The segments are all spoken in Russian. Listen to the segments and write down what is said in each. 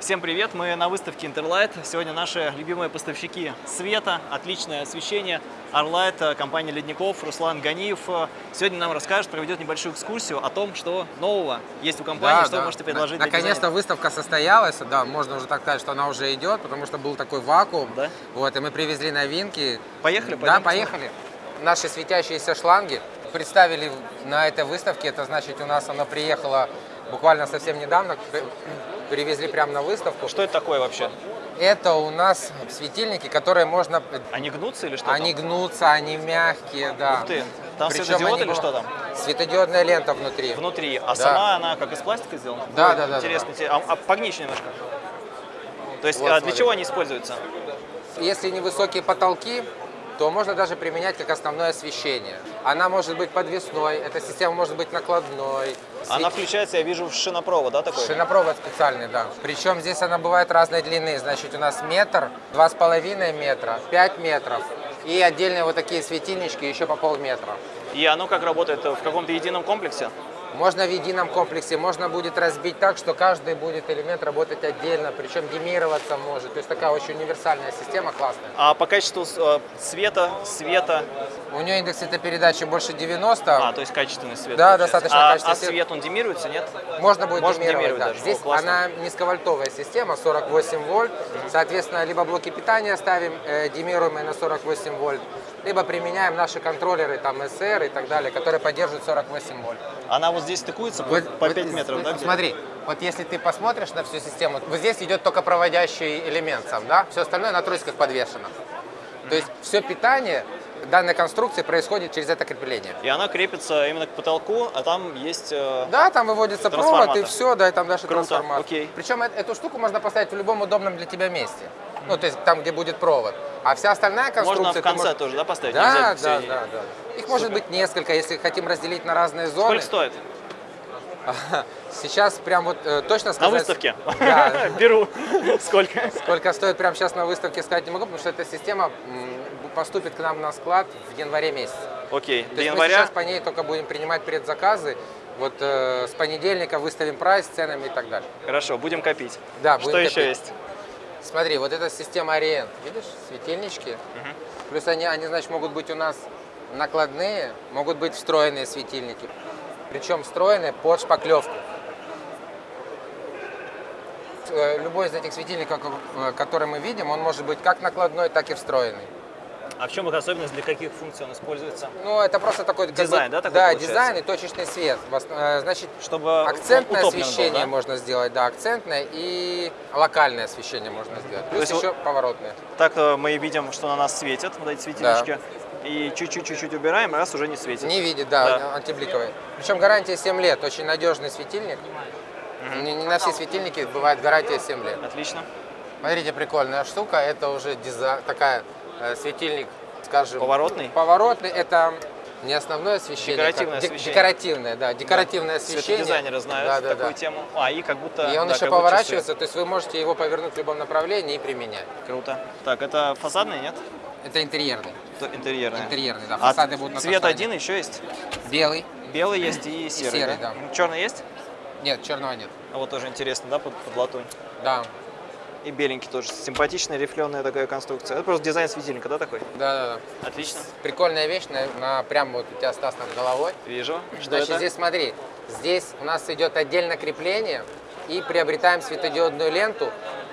Всем привет! Мы на выставке Interlight. Сегодня наши любимые поставщики света, отличное освещение. Arlight, э, компания Ледников, Руслан Ганиев. Э, Сегодня нам расскажет, проведет небольшую экскурсию о том, что нового есть у компании, Да, что да. вы можете предложить На- Наконец-то выставка состоялась, да, можно уже так сказать, что она уже идет, потому что был такой вакуум. Да? Вот, и мы привезли новинки. Поехали? Да, поехали. Наши светящиеся шланги представили на этой выставке, это значит у нас оно приехало буквально совсем недавно, при- привезли прямо на выставку. Что это такое вообще? Это у нас светильники, которые можно... Они гнутся или что Они там? гнутся, они мягкие, да. Ух ты! Там Причем светодиод они или что там? Светодиодная лента внутри. Внутри. А Да. сама она как из пластика сделана? Да, Ой, да, да, Интересно. да. Те- А, а погни еще немножко. То есть Вот, а для смотри. чего они используются? Если невысокие потолки, то можно даже применять как основное освещение. Она может быть подвесной, эта система может быть накладной. Она включается, я вижу, в шинопровод, да, такой? Шинопровод специальный, да. Причем здесь она бывает разной длины. Значит, у нас метр, два с половиной метра, пять метров. И отдельные вот такие светильнички еще по полметра. И оно как работает? В каком-то едином комплексе? Можно в едином комплексе, можно будет разбить так, что каждый будет элемент работать отдельно, причем демироваться может. То есть такая очень универсальная система, классная. А по качеству э, света, света, У нее индекс цветопередачи больше 90. а, то есть качественный свет. Да, получается. достаточно а, качественный А свет. свет, он демируется, нет? Можно будет Можно демировать, демировать да. даже. Здесь О, классно. она низковольтовая система, 48 вольт. Соответственно, либо блоки питания ставим э, демируемые на 48 вольт, либо применяем наши контроллеры, там SR и так далее, которые поддерживают 48 вольт. Она вот здесь стыкуется по, Вот- по вот 5 метров, да? Смотри, вот если ты посмотришь на всю систему, вот здесь идет только проводящий элемент сам, да? Все остальное на тросиках подвешено. То есть все питание данной конструкции происходит через это крепление. И она крепится именно к потолку, а там есть... э, Да, там выводится провод и все, да, и там даже Круто, трансформатор. окей. Причем э- эту штуку можно поставить в любом удобном для тебя месте. Ну, то есть там, где будет провод. А вся остальная конструкция... Можно в конце можешь- тоже, да, поставить? Да, да, да, да. Их может быть несколько, если хотим разделить на разные зоны. Сколько стоит? Сейчас прям вот э, точно На сказать... выставке? Да, Беру. Сколько? Сколько стоит прямо сейчас на выставке, сказать не могу, потому что эта система поступит к нам на склад в январе месяце. Окей, То до есть мы января. сейчас по ней только будем принимать предзаказы. Вот э, с понедельника выставим прайс, с ценами и так далее. Хорошо, будем копить. Да, Что будем еще копить. есть? Смотри, вот эта система Ориент, видишь, светильнички. Плюс они, они, значит, могут быть у нас накладные, могут быть встроенные светильники. Причем встроенные под шпаклевку. Э, Любой из этих светильников, э, который мы видим, он может быть как накладной, так и встроенный. А в чем их особенность, для каких функций он используется? Ну, это просто такой... Дизайн, бы- да, такой Да, получается? дизайн и точечный свет. Э, Значит, Чтобы акцентное утоплен был, освещение да? можно сделать, да, акцентное и локальное освещение можно сделать. Плюс есть вот- еще поворотное. Так э, мы видим, что на нас светят вот эти светильнички. И чуть-чуть-чуть убираем, раз уже не светит. Не видит, да, Да. антибликовый. Причем гарантия 7 лет, очень надежный светильник. Не, не на все светильники бывает гарантия 7 лет. Отлично. Смотрите, прикольная штука, это уже дизайн, такая светильник, скажем... Поворотный? Поворотный, это не основное освещение. Декоративное как- освещение. Декоративное, да, декоративное освещение. Светодизайнеры знают да, да, такую да. тему. А, и как будто... И он да, еще поворачивается, то есть вы можете его повернуть в любом направлении и применять. часы. Круто. Так, это фасадный, нет? Это интерьерный. То интерьерный. Интерьерный, да, А фасады будут на цвет фасаде. один еще есть? Белый. Белый есть и серый. серый, да. Черный есть? Нет, черного нет. А вот тоже интересно, да, под, под латунь. Да, И беленький тоже. Симпатичная рифленая такая конструкция. Это просто дизайн светильника, да, такой? да, да. да. Отлично. Прикольная вещь, на, на- прям вот у тебя Стас над головой. Вижу. Что Значит, это? здесь смотри, здесь у нас идет отдельно крепление и приобретаем светодиодную ленту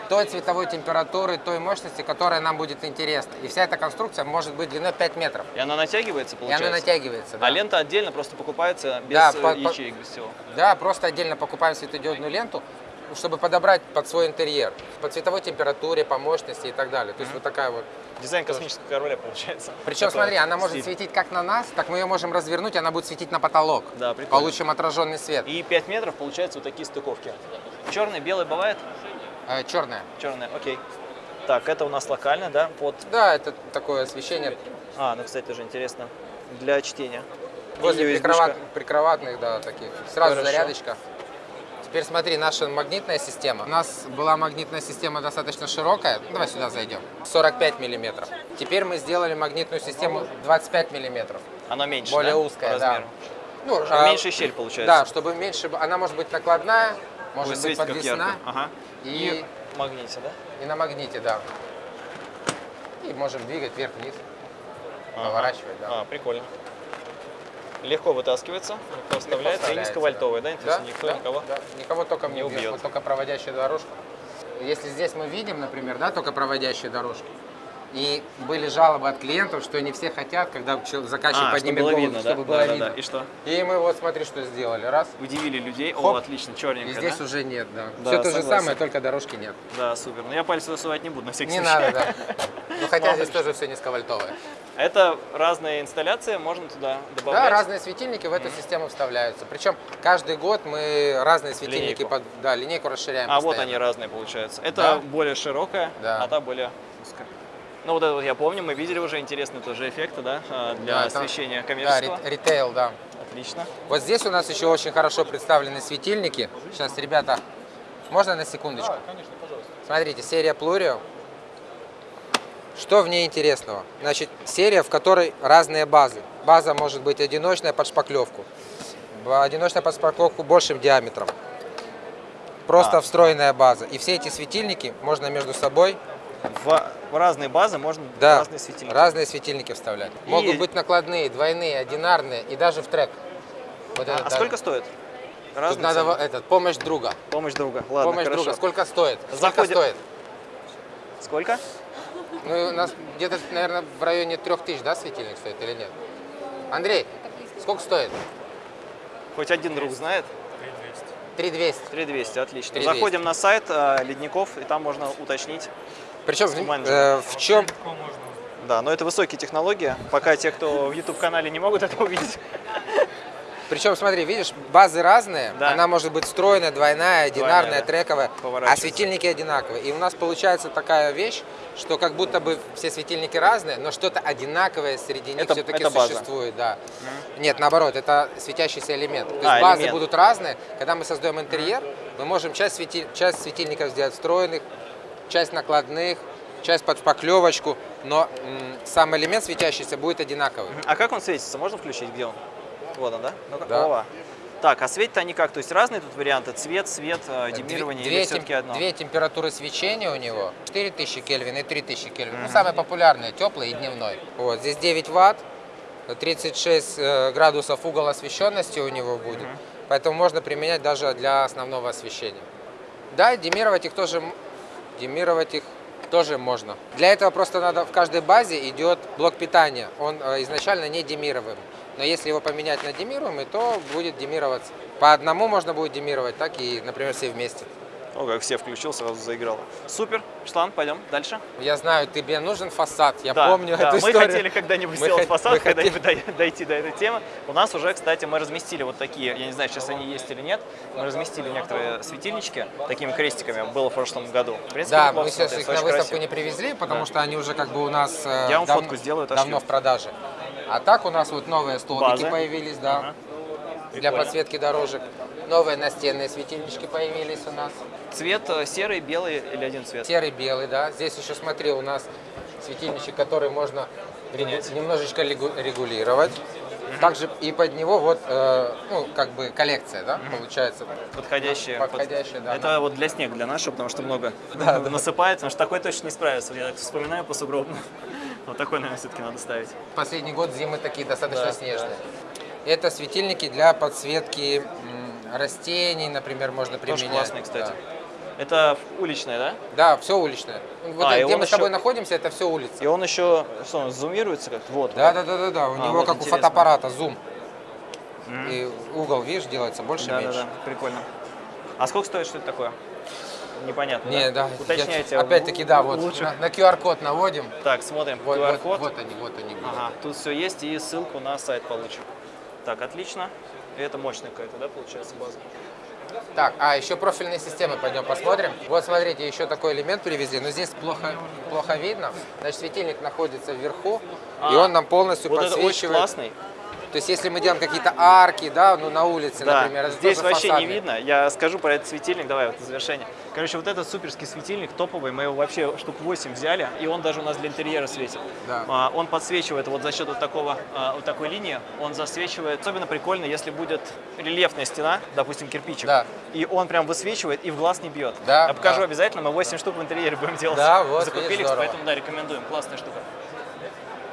той цветовой температуры, той мощности, которая нам будет интересна. И вся эта конструкция может быть длиной 5 метров. И она натягивается, И получается? она натягивается. Да. А лента отдельно просто покупается без Да, э, по- по- ячеек, без всего. Да, просто отдельно покупаем светодиодную ленту, чтобы подобрать под свой интерьер. По цветовой температуре, по мощности и так далее. То есть вот такая вот. Дизайн космического корабля получается. Причем, смотри, она может светить как на нас, так мы ее можем развернуть, и она будет светить на потолок. Да, прикольно. Получим отраженный свет. И 5 метров получается вот такие стыковки. Черный, белый бывает? Э, черная. Черный, окей. Так, это у нас локально, да, под... Да, это такое освещение А, ну, кстати, тоже интересно. Для чтения. возле прикроват- прикроватных, да, таких. Сразу Хорошо. зарядочка. Теперь смотри, наша магнитная система. У нас была магнитная система достаточно широкая. Ну, Давай сюда зайдем. 45 миллиметров. Теперь мы сделали магнитную систему 25 миллиметров. Она меньше, Более да, узкая, по да. размеру? Ну, а, меньше щель получается. Да, чтобы меньше... Она может быть накладная, может Ой, быть подвесна. Ага. и, в магните, да? и на магните, да. И можем двигать вверх-вниз, Ага. поворачивать, да. А, прикольно. Легко вытаскивается, легко вставляется и низковольтовый, да? Да, никто да, никого. да. Никого током не не убьет, убьет. только проводящая дорожка. Если здесь мы видим, например, да, только проводящие дорожки, и были жалобы от клиентов, что не все хотят, когда заказчик А, чтобы поднимет было голову, видно, да? чтобы было Да, да, видно. да. И что? И мы вот смотри, что сделали. Раз. Удивили людей. О, Хоп. отлично, И черненько, здесь да? уже нет, да. Да, Все то же самое, только дорожки нет. Да, супер. Но я пальцы высувать не буду, на всякий Не случай. надо, да. Ну хотя здесь тоже все низковольтовое. Это разные инсталляции, можно туда добавлять. Да, разные светильники в эту систему вставляются. Причем каждый год мы разные светильники, Линейку. под, да, линейку расширяем. А вот постоянно. они разные получаются. Это Да. более широкая, Да. а та более узкая. Ну вот это вот я помню, мы видели уже интересные тоже эффекты, да, а, для Да, это- освещения Да, коммерческого. ри- ритейл, да. Отлично. Вот здесь у нас еще очень хорошо представлены светильники. Сейчас, ребята, можно на секундочку? конечно, пожалуйста. Смотрите, серия Plurio. Что в ней интересного? Значит, серия, в которой разные базы. База может быть одиночная под шпаклевку. Одиночная под шпаклевку большим диаметром. Просто А. встроенная база. И все эти светильники можно между собой, В, в разные базы можно да, разные светильники. разные светильники вставлять. И- Могут быть накладные, двойные, одинарные и даже в трек. Вот А, а даже. сколько стоит? Тут Разные надо цены? во- этот, помощь друга. Помощь друга. Ладно, помощь хорошо. друга. Сколько стоит? Сколько Заходим- стоит? Сколько? Ну, у нас где-то, наверное, в районе трех тысяч, да, светильник стоит или нет? Андрей, сколько стоит? Хоть один друг знает? 3200. 3200, отлично. 3200. Заходим на сайт а, Ледников, и там можно уточнить. Причем, Менеджер. э, в чем... Да, но это высокие технологии. Пока те, кто в YouTube-канале не могут это увидеть. Причем, смотри, видишь, базы разные. Да. Она может быть стройная, двойная, одинарная, да. трековая, а светильники одинаковые. И у нас получается такая вещь, что как будто бы все светильники разные, но что-то одинаковое среди них все-таки существует. Да. Нет, наоборот, это светящийся элемент. То есть А, базы элемент. будут разные. Когда мы создаем интерьер, мы можем часть, светиль- часть светильников сделать встроенных, часть накладных, часть под шпаклевочку, но сам элемент светящийся будет одинаковый. А как он светится? Можно включить? Где он? Вот он, да? Ну-ка. Да. Ова. Так, а светят они как? То есть разные тут варианты? Цвет, свет, э, Две, демирование две или все-таки одно? две температуры свечения у него, 4000 Кельвин и 3000 Кельвин. Ну, самые популярные, теплый и дневной. Вот, здесь 9 ватт, 36 э, градусов угол освещенности у него будет. Поэтому можно применять даже для основного освещения. Да, демировать их тоже, демировать их тоже можно. Для этого просто надо в каждой базе идет блок питания. Он э, изначально не демируемый. Но если его поменять на демируемый, то будет демироваться. По одному можно будет демировать, так и, например, все вместе. О, как все включил, сразу заиграл. Супер. Штан, пойдем дальше. Я знаю, тебе нужен фасад, я да, помню да, эту мы историю. хотели когда-нибудь Мы сделать фасад, мы когда-нибудь дой- дойти до этой темы. У нас уже, кстати, мы разместили вот такие, я не знаю, сейчас они есть или нет, мы разместили некоторые светильнички такими крестиками, было в прошлом году. В принципе, Да, мы сейчас их на выставку красиво. не привезли, потому Да. что они уже как бы у нас э, Я вам дав- фотку сделаю, давно в продаже. А так у нас вот новые столбики Базы. появились, да, Ага. для Прикольно. подсветки дорожек. Новые настенные светильнички появились у нас. Цвет э, серый, белый или один цвет? Серый, белый, да. Здесь еще, смотри, у нас светильничек, который можно регу- немножечко регу- регулировать. Также и под него вот, э, ну, как бы коллекция, да, получается. Подходящие. Подходящие, да. Это вот для снега, для нашего, потому что много насыпает, потому что такой точно не справится. Я так вспоминаю по сугробам. Вот такой, наверное, все-таки надо ставить. Последний год зимы такие достаточно Да, снежные. Это светильники для подсветки растений, например, можно применять. Тоже классный, кстати. Это уличная, да? Да, все уличное. Вот А, где мы с тобой еще- находимся, это все улица. И он еще, что он, зумируется как-то? Вот. Да, вот. да, да, да, да. У А, него вот как интересно. у фотоаппарата зум. И угол, видишь, делается больше Да, да, меньше. да, прикольно. А сколько стоит, что это такое? Непонятно, Не, да. Уточняйте. я- Опять-таки, да, вот Лучше. на, на QR-код наводим. Так, смотрим Вот, вот, QR-код. вот они, вот они. Ага, тут все есть и ссылку на сайт получим. Так, отлично. И это мощная какая-то, да, получается, база? Так, а еще профильные системы пойдем посмотрим. Вот смотрите, еще такой элемент привезли, но здесь плохо, плохо видно. Значит, светильник находится вверху, и А, он нам полностью Вот это очень подсвечивает. классный. То есть если мы делаем какие-то арки, да, ну на улице, Да, например, здесь вообще не фасадный. видно. Я скажу про этот светильник, давай вот завершение. Короче, вот этот суперский светильник топовый, мы его вообще штук 8 взяли, и он даже у нас для интерьера светит. Да. А, Он подсвечивает вот за счет вот, такого, а, вот такой линии, он засвечивает. Особенно прикольно, если будет рельефная стена, допустим, кирпичик, Да. и он прям высвечивает и в глаз не бьет. Да, Я покажу да. обязательно, мы 8 штук в интерьере будем делать. Да, вот, Закупили поэтому да, рекомендуем, классная штука.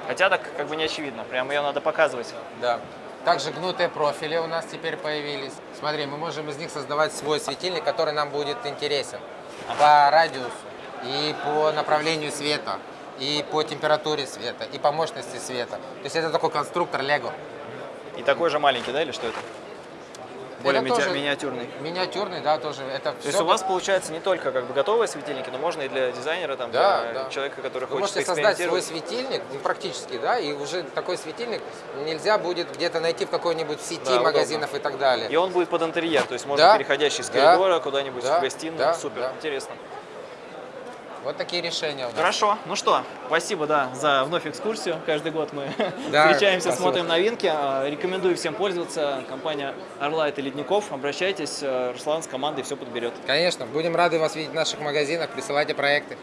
Хотя так как бы не очевидно, прям ее надо показывать. Да. Также гнутые профили у нас теперь появились. Смотри, мы можем из них создавать свой светильник, который нам будет интересен по радиусу и по направлению света, и по температуре света, и по мощности света. То есть это такой конструктор Лего. И такой же маленький, да, или что это? Более Это тоже миниатюрный. Миниатюрный, да, тоже. Это То есть у вас получается не только как бы готовые светильники, но можно и для дизайнера, там, Да, для да. человека, который Вы хочет можете создать свой светильник, ну, практически, да, и уже такой светильник нельзя будет где-то найти в какой-нибудь сети Да, удобно. магазинов и так далее. И он будет под интерьер, то есть можно Да, переходящий с да, коридора куда-нибудь да, в гостиную. да, Супер, да. интересно. Вот такие решения у нас. Хорошо, ну что, спасибо, да, за вновь экскурсию. Каждый год мы Да, встречаемся, спасибо. смотрим новинки. А, Рекомендую всем пользоваться. Компания Орлайт и Ледников. Обращайтесь, э, Руслан с командой все подберет. Конечно, будем рады вас видеть в наших магазинах, присылайте проекты.